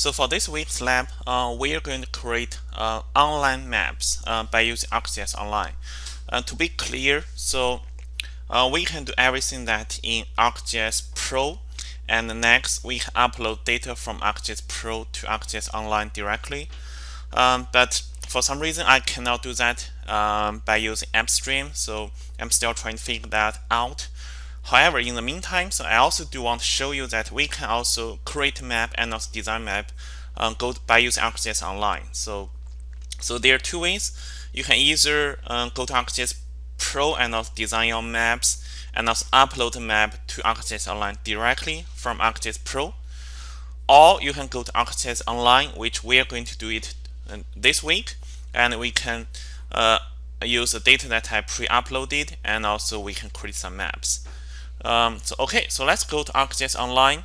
So for this week's lab, uh, we are going to create uh, online maps uh, by using ArcGIS Online. Uh, to be clear, so uh, we can do everything that in ArcGIS Pro, and next we can upload data from ArcGIS Pro to ArcGIS Online directly. Um, but for some reason, I cannot do that um, by using AppStream, so I'm still trying to figure that out. However, in the meantime, so I also do want to show you that we can also create a map and also design map um, go by using ArcGIS Online. So, so there are two ways. You can either um, go to ArcGIS Pro and also design your maps and also upload the map to ArcGIS Online directly from ArcGIS Pro. Or you can go to ArcGIS Online, which we are going to do it uh, this week, and we can uh, use the data that I pre-uploaded, and also we can create some maps. Um, so okay, so let's go to ArcGIS Online.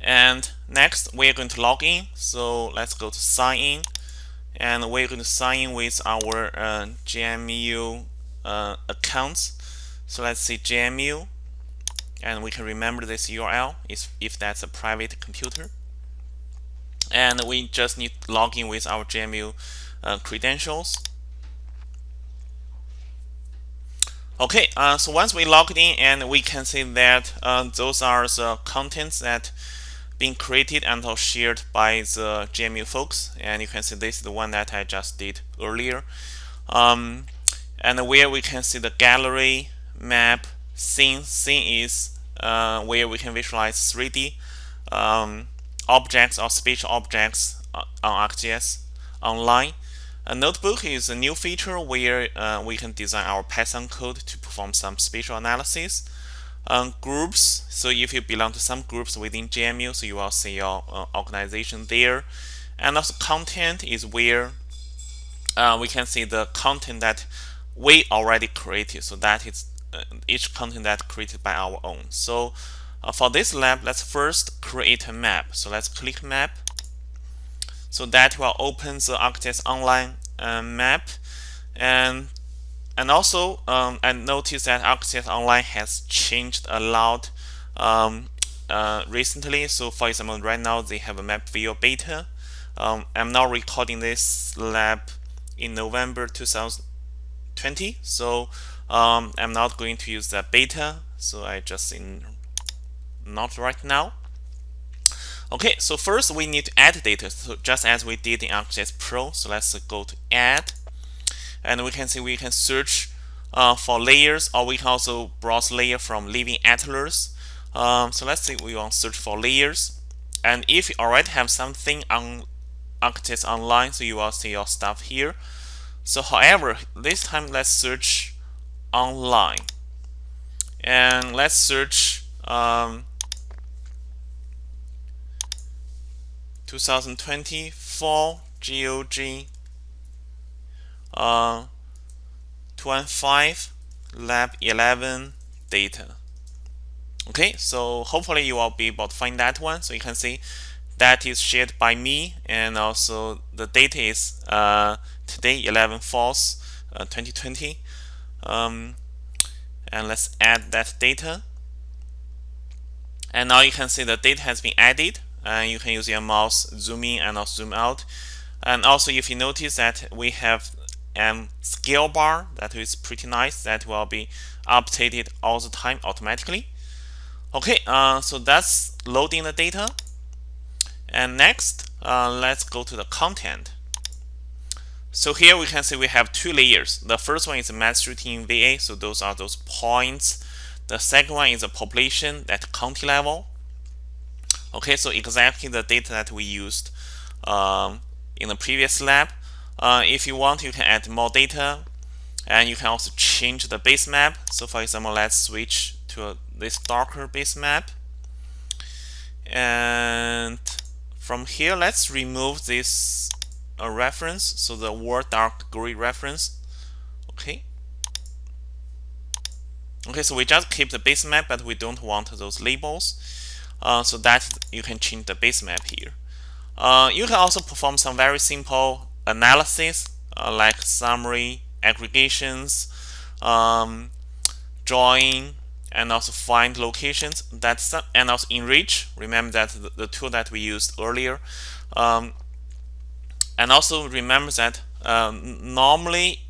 And next, we're going to log in. So let's go to sign in. And we're going to sign in with our uh, uh, accounts. So let's see JMU. And we can remember this URL if, if that's a private computer. And we just need to log in with our JMU uh, credentials. Okay, uh, so once we logged in and we can see that uh, those are the contents that being created and shared by the JMU folks. And you can see this is the one that I just did earlier. Um, and where we can see the gallery map scene. Scene is uh, where we can visualize 3D um, objects or spatial objects uh, on ArcGIS online a notebook is a new feature where uh, we can design our Python code to perform some spatial analysis. Um, groups, so if you belong to some groups within JMU, so you will see your uh, organization there. And also content is where uh, we can see the content that we already created. So that is uh, each content that created by our own. So uh, for this lab, let's first create a map. So let's click map so that will open the ArcGIS Online uh, map. And and also, um, I noticed that ArcGIS Online has changed a lot um, uh, recently. So for example, right now they have a map view beta. Um, I'm now recording this lab in November 2020. So um, I'm not going to use the beta. So I just in not right now. Okay, so first we need to add data, so just as we did in ArcGIS Pro. So let's go to Add, and we can see we can search uh, for layers, or we can also browse layer from Living Atlas. Um, so let's say we want to search for layers, and if you already have something on ArcGIS Online, so you will see your stuff here. So however, this time let's search online, and let's search um, 2020 fall GOG uh, 215 lab 11 data. Okay so hopefully you will be able to find that one so you can see that is shared by me and also the date is uh, today 11 falls uh, 2020 um, and let's add that data. And now you can see the data has been added and you can use your mouse zoom in and also zoom out. And also if you notice that we have a scale bar that is pretty nice that will be updated all the time automatically. Okay uh, so that's loading the data. And next uh, let's go to the content. So here we can see we have two layers. The first one is mass shooting VA so those are those points. The second one is a population at county level Okay, so exactly the data that we used um, in the previous lab. Uh, if you want, you can add more data and you can also change the base map. So for example, let's switch to a, this darker base map. And from here, let's remove this uh, reference. So the word dark gray reference. Okay. Okay, so we just keep the base map, but we don't want those labels. Uh, so that you can change the base map here. Uh, you can also perform some very simple analysis uh, like summary, aggregations, um, drawing, and also find locations. That's and also enrich. Remember that the, the tool that we used earlier. Um, and also remember that um, normally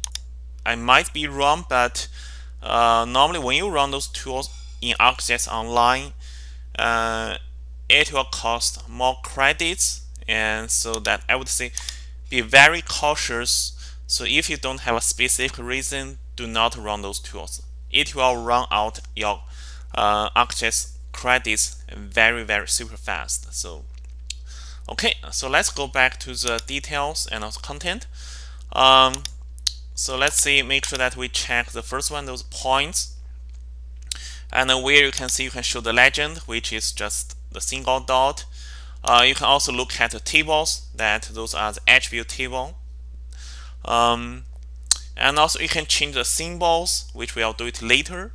I might be wrong but uh, normally when you run those tools in ArcGIS Online uh, it will cost more credits and so that I would say be very cautious. So if you don't have a specific reason do not run those tools. It will run out your uh, ArcGIS credits very very super fast. So okay so let's go back to the details and also content. Um, so let's see make sure that we check the first one those points and where you can see you can show the legend which is just the single dot. Uh, you can also look at the tables that those are the attribute table. Um, and also you can change the symbols which we'll do it later.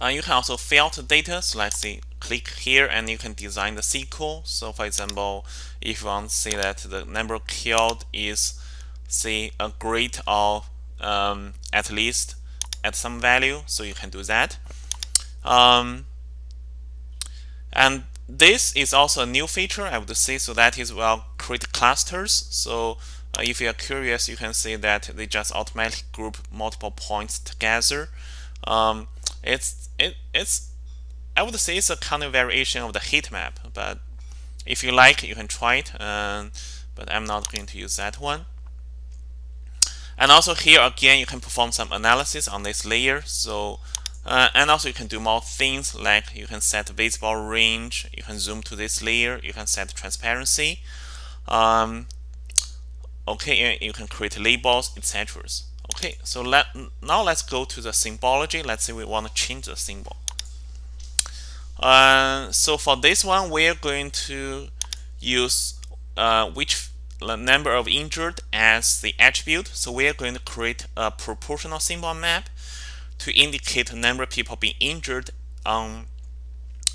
Uh, you can also filter data so let's see click here and you can design the SQL so for example if you want to say that the number killed is say a grade of um, at least at some value so you can do that. Um, and this is also a new feature I would say so that is well create clusters. So uh, if you are curious you can see that they just automatically group multiple points together. Um, it's it, it's I would say it's a kind of variation of the heat map but if you like you can try it um, but I'm not going to use that one and also here again you can perform some analysis on this layer. So uh, and also you can do more things like you can set visible range you can zoom to this layer you can set transparency. Um, okay you can create labels etc okay so let now let's go to the symbology. Let's say we want to change the symbol. Uh, so for this one we're going to use uh, which number of injured as the attribute. So we're going to create a proportional symbol map to indicate the number of people being injured on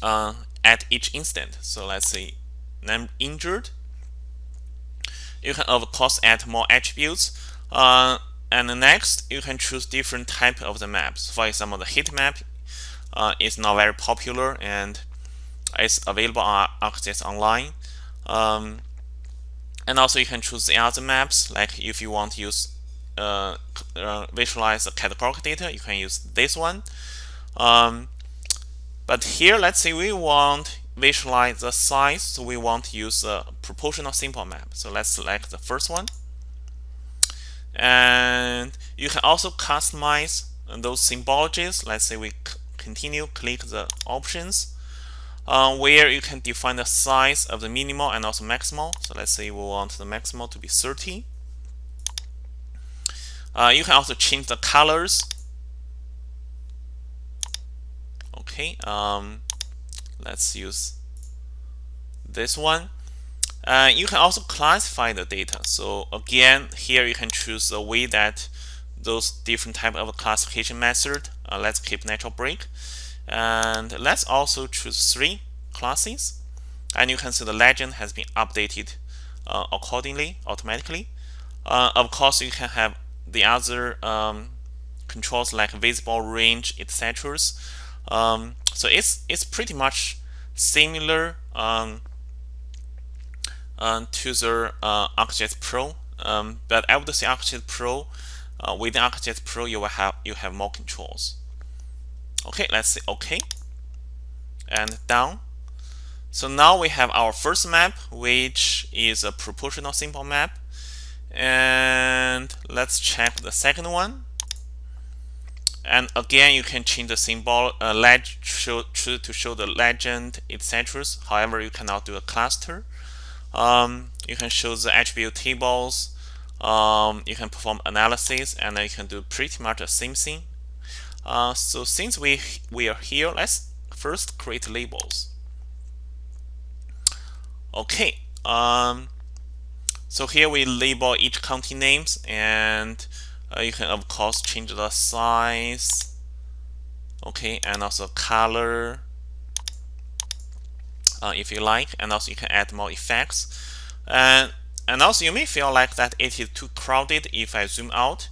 uh, at each instant. So let's say number injured. You can of course add more attributes. Uh, and next you can choose different type of the maps. For example the heat map uh, is not very popular and it's available on ArcGIS Online. Um, and also you can choose the other maps like if you want to use uh, uh, visualize the categorical data you can use this one. Um, but here let's say we want visualize the size so we want to use a proportional symbol map. So let's select the first one. And you can also customize those symbologies. Let's say we continue click the options uh, where you can define the size of the minimal and also maximal. So let's say we want the maximal to be 30 uh, you can also change the colors. Okay um, let's use this one. Uh, you can also classify the data. So again here you can choose the way that those different type of classification method uh, let's keep natural break and let's also choose three classes. And you can see the legend has been updated uh, accordingly automatically. Uh, of course you can have the other um, controls like visible range etc um, so it's it's pretty much similar um, uh, to the uh, ArcGIS Pro. Um, but I would say ArcGIS Pro uh, within ArcGIS Pro you will have you have more controls okay let's say okay. And down. So now we have our first map which is a proportional symbol map. And let's check the second one. And again you can change the symbol uh, leg show, to show the legend etc however you cannot do a cluster. Um, you can show the attribute tables. Um, you can perform analysis and you can do pretty much the same thing uh, so since we we are here let's first create labels. Okay um, so here we label each county names and uh, you can of course change the size. Okay and also color uh, if you like and also you can add more effects. And and also you may feel like that it is too crowded if I zoom out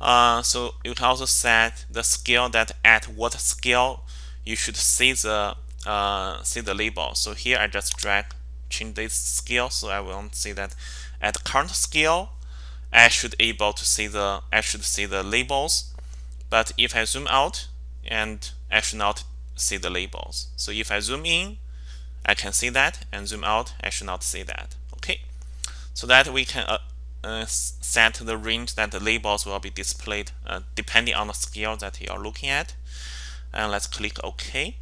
uh, so you can also set the scale that at what scale you should see the uh, see the label. So here I just drag change this scale so I will see that at current scale I should able to see the I should see the labels. But if I zoom out and I should not see the labels. So if I zoom in I can see that and zoom out I should not see that. Okay. So that we can uh, uh, set the range that the labels will be displayed uh, depending on the scale that you are looking at. And let's click OK.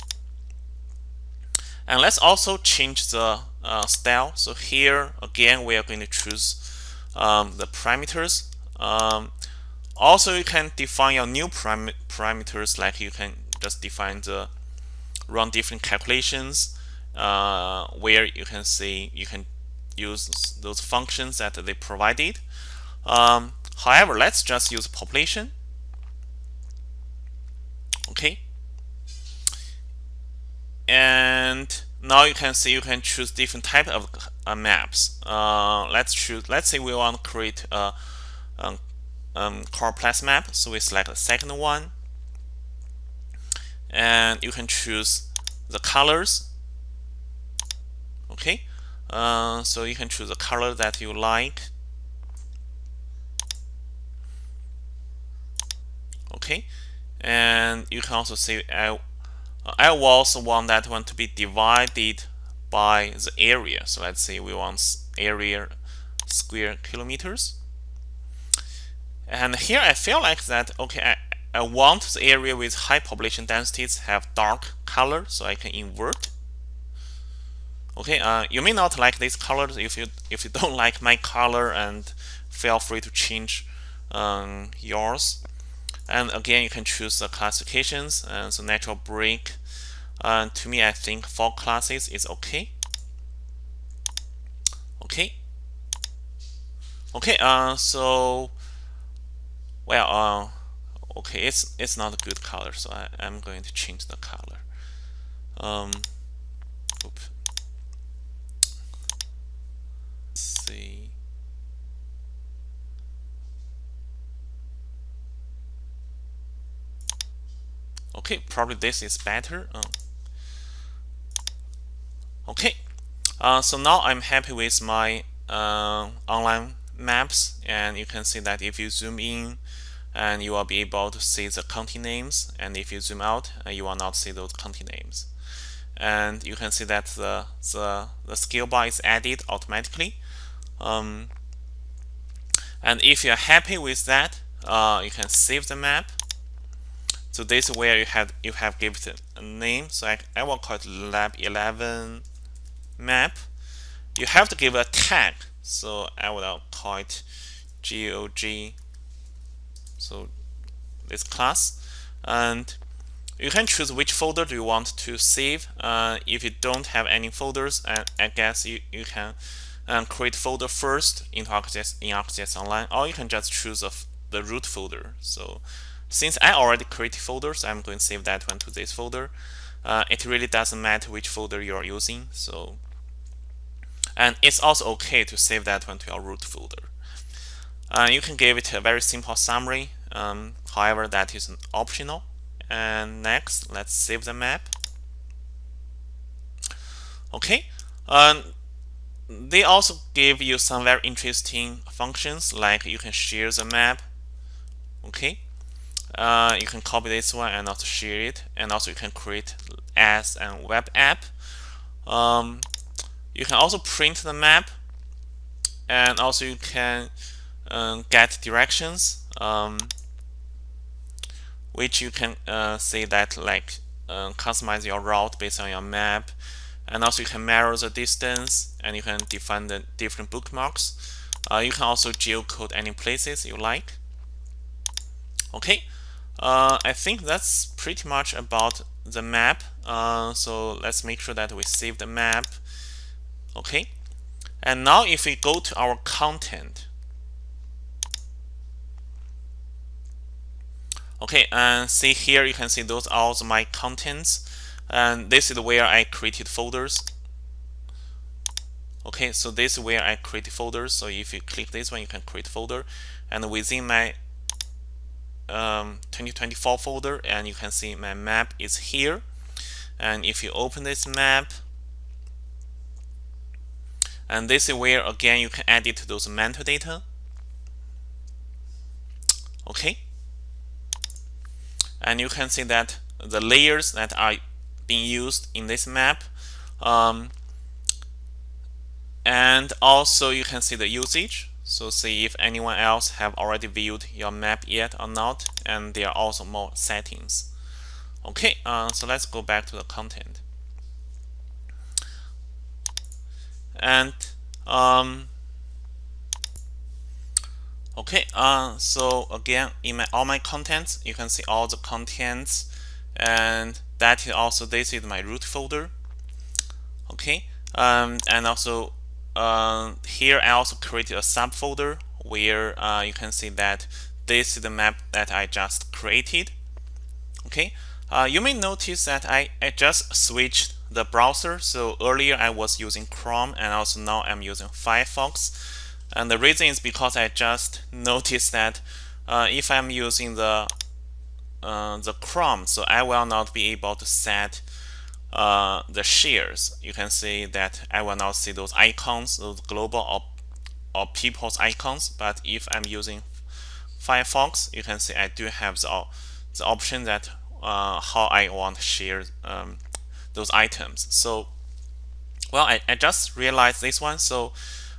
And let's also change the uh, style. So here again we are going to choose um, the parameters. Um, also you can define your new param parameters like you can just define the run different calculations uh, where you can see you can use those functions that they provided. Um, however let's just use population. Okay. And now you can see you can choose different type of uh, maps. Uh, let's choose let's say we want to create a, a um, choropleth map. So we select the second one. And you can choose the colors. Okay uh, so you can choose a color that you like. Okay. And you can also say I, I also want that one to be divided by the area. So let's say we want area square kilometers. And here I feel like that okay I, I want the area with high population densities have dark color so I can invert okay uh, you may not like these colors if you if you don't like my color and feel free to change um, yours. And again you can choose the classifications and so natural break. Uh, to me I think four classes is okay. Okay. Okay uh, so well uh, okay it's it's not a good color so I, am going to change the color. Um, oops. See okay probably this is better. Um, okay. Uh, so now I'm happy with my uh, online maps and you can see that if you zoom in and you will be able to see the county names and if you zoom out uh, you will not see those county names. And you can see that the the, the scale bar is added automatically um, and if you're happy with that uh, you can save the map. So this is where you have you have given a name. So I, I will call it lab 11 map. You have to give a tag. So I will call it GOG so this class. And you can choose which folder do you want to save. Uh, if you don't have any folders uh, I guess you, you can um, create folder first in ArcGIS, in ArcGIS Online or you can just choose a, the root folder so since I already created folders I'm going to save that one to this folder uh, it really doesn't matter which folder you're using so and it's also okay to save that one to your root folder. Uh, you can give it a very simple summary. Um, however, that is an optional. And next, let's save the map. Okay. Um, they also give you some very interesting functions like you can share the map. Okay. Uh, you can copy this one and also share it. And also you can create as a web app. Um, you can also print the map and also you can um, get directions um, which you can uh, say that like uh, customize your route based on your map and also you can mirror the distance and you can define the different bookmarks. Uh, you can also geocode any places you like. Okay. Uh, I think that's pretty much about the map. Uh, so let's make sure that we save the map. Okay. And now if we go to our content. Okay. And see here you can see those are all my contents and this is where I created folders. Okay so this is where I create folders. So if you click this one you can create folder. And within my um, 2024 folder and you can see my map is here. And if you open this map and this is where again you can edit those metadata okay. And you can see that the layers that are being used in this map. Um, and also you can see the usage. So see if anyone else have already viewed your map yet or not. And there are also more settings. Okay uh, so let's go back to the content. And um, okay uh, so again in my all my contents you can see all the contents. And that is also this is my root folder. Okay um, and also uh, here I also created a subfolder where uh, you can see that this is the map that I just created. Okay uh, you may notice that I, I just switched the browser. So earlier I was using Chrome and also now I'm using Firefox. And the reason is because I just noticed that uh, if I'm using the uh, the Chrome so I will not be able to set uh, the shares you can see that I will not see those icons those global or, or people's icons but if I'm using Firefox you can see I do have the, the option that uh, how I want to share um, those items. So well I, I just realized this one so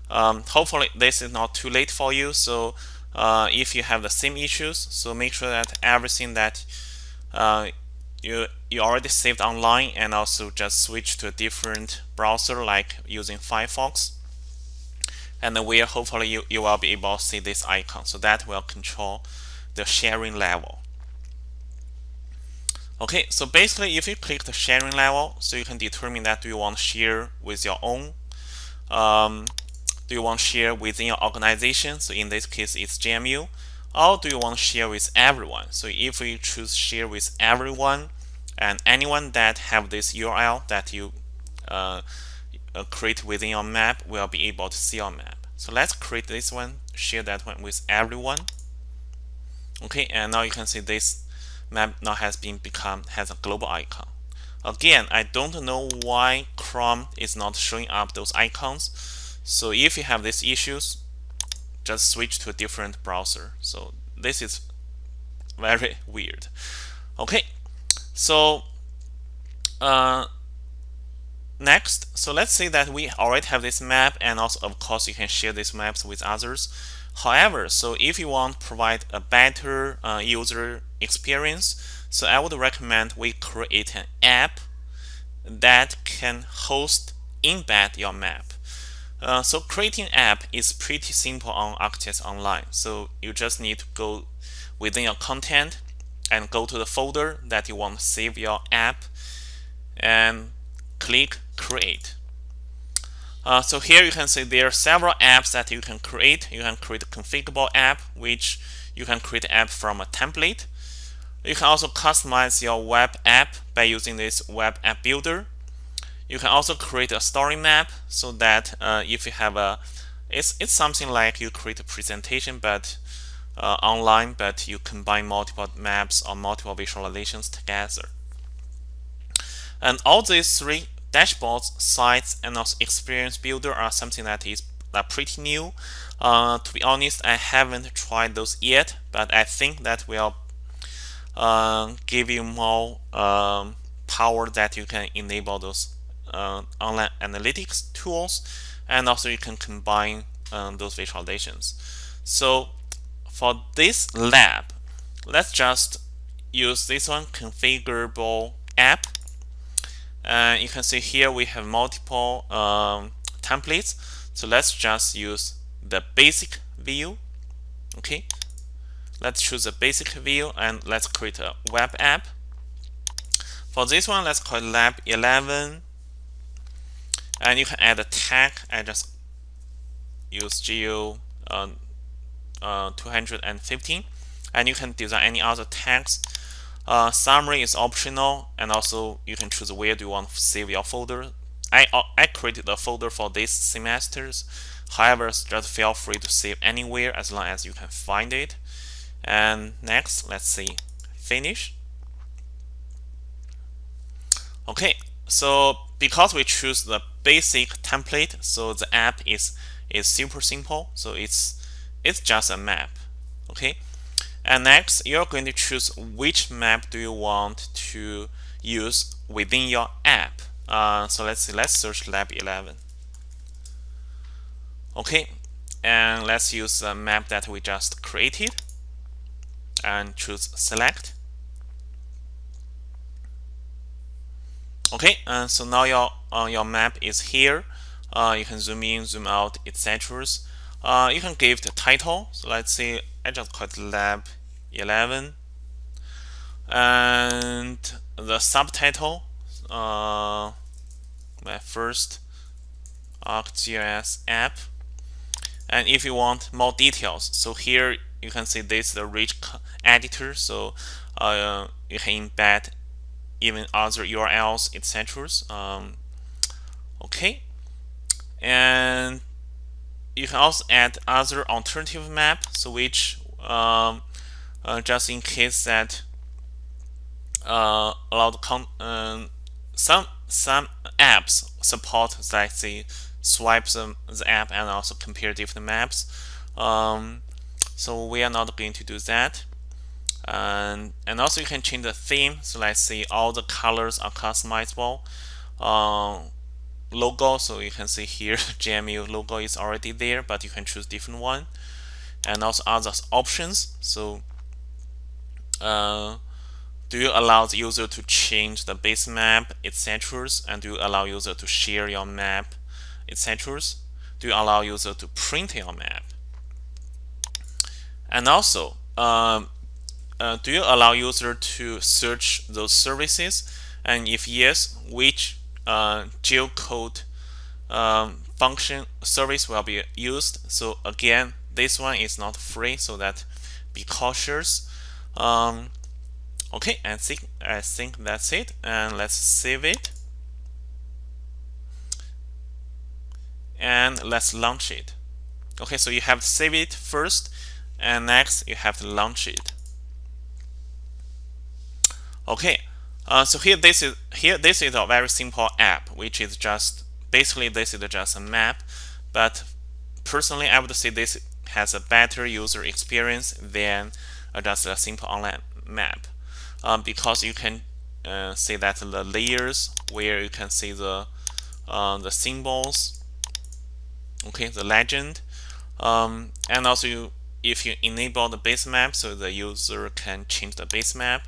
um, hopefully this is not too late for you. So uh, if you have the same issues so make sure that everything that uh, you you already saved online and also just switch to a different browser like using Firefox. And where hopefully you, you will be able to see this icon. So that will control the sharing level. Okay so basically if you click the sharing level so you can determine that do you want to share with your own um, do you want to share within your organization? So in this case it's JMU or do you want to share with everyone? So if we choose share with everyone and anyone that have this URL that you uh, uh, create within your map will be able to see your map. So let's create this one share that one with everyone. Okay and now you can see this map now has been become has a global icon. Again I don't know why Chrome is not showing up those icons so if you have these issues just switch to a different browser. So this is very weird. Okay so uh, next. So let's say that we already have this map and also of course you can share these maps with others. However so if you want to provide a better uh, user experience so I would recommend we create an app that can host embed your map uh, so creating app is pretty simple on ArcGIS Online. So you just need to go within your content and go to the folder that you want to save your app and click create. Uh, so here you can see there are several apps that you can create. You can create a configurable app, which you can create app from a template. You can also customize your web app by using this web app builder. You can also create a story map so that uh, if you have a, it's, it's something like you create a presentation but uh, online, but you combine multiple maps or multiple visualizations together. And all these three dashboards, sites, and also experience builder are something that is uh, pretty new. Uh, to be honest, I haven't tried those yet, but I think that will uh, give you more um, power that you can enable those uh, online analytics tools and also you can combine um, those visualizations. So for this lab let's just use this one configurable app. And you can see here we have multiple um, templates. So let's just use the basic view okay? Let's choose a basic view and let's create a web app. For this one let's call it lab 11 and you can add a tag I just use geo uh, uh, 215 and you can design any other tags. Uh, summary is optional and also you can choose where do you want to save your folder. I, uh, I created a folder for this semesters. However just feel free to save anywhere as long as you can find it. And next let's see. Finish. Okay so because we choose the basic template. So the app is is super simple. So it's it's just a map okay? And next you're going to choose which map do you want to use within your app. Uh, so let's see let's search lab 11 okay and let's use the map that we just created and choose select okay and so now your uh, your map is here. Uh, you can zoom in zoom out etc uh, you can give the title. So let's say I just call it lab 11 and the subtitle uh, my first ArcGIS app. And if you want more details so here you can see this is the rich editor. So uh, you can embed even other URLs etc um, okay. And you can also add other alternative map so which um, uh, just in case that uh, allow the um, some some apps support that they swipe the, the app and also compare different maps. Um, so we are not going to do that and and also you can change the theme. So let's see all the colors are customizable. Uh, logo so you can see here JMU logo is already there but you can choose different one. And also other options. So uh, do you allow the user to change the base map etc and do you allow user to share your map etc do you allow user to print your map? And also um, uh, do you allow user to search those services? And if yes which uh, geocode um, function service will be used? So again this one is not free so that be cautious. Um, okay I think I think that's it and let's save it. And let's launch it. Okay so you have to save it first and next you have to launch it okay uh, so here this is here this is a very simple app which is just basically this is just a map but personally I would say this has a better user experience than uh, just a simple online map. Um, because you can uh, see that the layers where you can see the uh, the symbols okay the legend um, and also you, if you enable the base map so the user can change the base map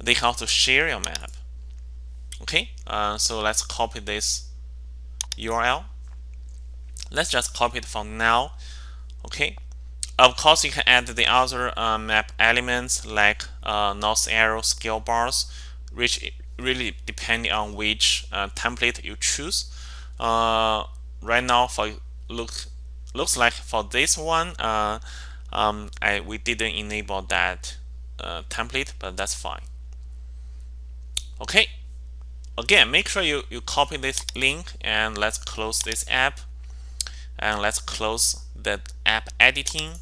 they can also share your map. Okay? Uh, so let's copy this URL let's just copy it for now. Okay? Of course you can add the other uh, map elements like uh, north arrow scale bars which really depending on which uh, template you choose. Uh, right now for look looks like for this one uh, um, I, we didn't enable that template but that's fine okay. Again make sure you you copy this link and let's close this app. And let's close the app editing.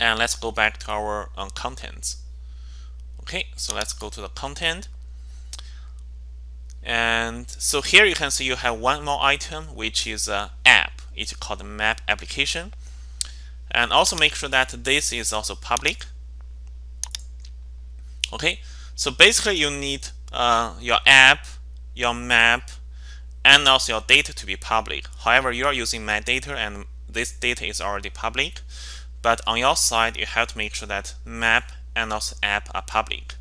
And let's go back to our um, contents. Okay so let's go to the content. And so here you can see you have one more item which is a app. It's called map application. And also make sure that this is also public. Okay so basically you need uh, your app, your map, and also your data to be public. However, you are using my data and this data is already public. But on your side, you have to make sure that map and also app are public.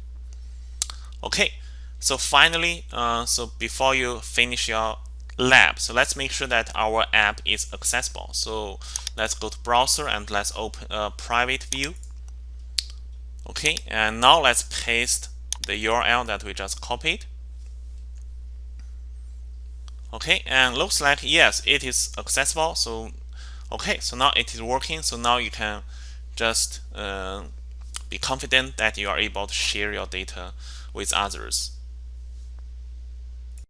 Okay, so finally, uh, so before you finish your lab, so let's make sure that our app is accessible. So let's go to browser and let's open a private view. Okay, and now let's paste the URL that we just copied. Okay, and looks like yes, it is accessible. So, okay, so now it is working. So now you can just uh, be confident that you are able to share your data with others.